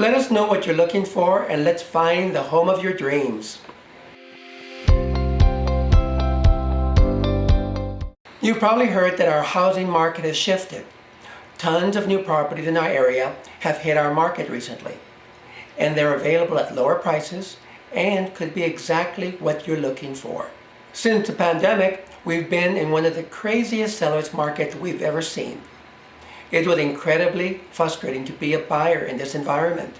Let us know what you're looking for and let's find the home of your dreams. You've probably heard that our housing market has shifted. Tons of new properties in our area have hit our market recently. And they're available at lower prices and could be exactly what you're looking for. Since the pandemic, we've been in one of the craziest seller's markets we've ever seen. It was incredibly frustrating to be a buyer in this environment.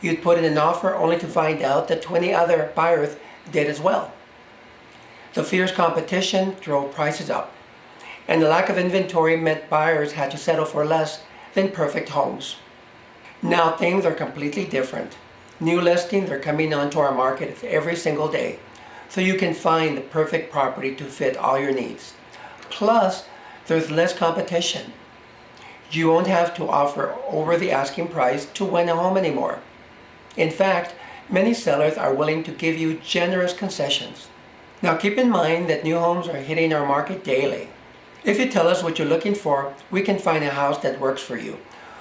You'd put in an offer only to find out that 20 other buyers did as well. The fierce competition drove prices up and the lack of inventory meant buyers had to settle for less than perfect homes. Now things are completely different. New listings are coming onto our market every single day, so you can find the perfect property to fit all your needs. Plus, there's less competition. You won't have to offer over the asking price to win a home anymore. In fact, many sellers are willing to give you generous concessions. Now keep in mind that new homes are hitting our market daily. If you tell us what you're looking for, we can find a house that works for you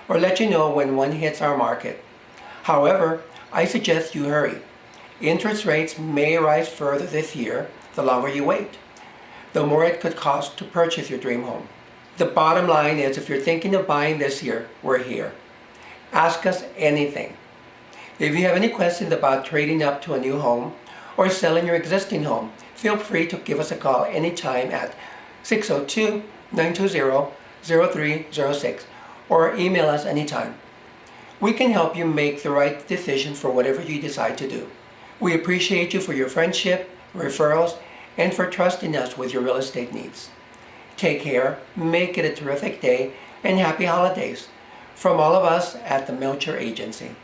or let you know when one hits our market. However, I suggest you hurry. Interest rates may rise further this year the longer you wait, the more it could cost to purchase your dream home. The bottom line is if you're thinking of buying this year, we're here. Ask us anything. If you have any questions about trading up to a new home or selling your existing home, feel free to give us a call anytime at 602-920-0306 or email us anytime. We can help you make the right decision for whatever you decide to do. We appreciate you for your friendship, referrals, and for trusting us with your real estate needs. Take care, make it a terrific day, and happy holidays from all of us at the Melcher Agency.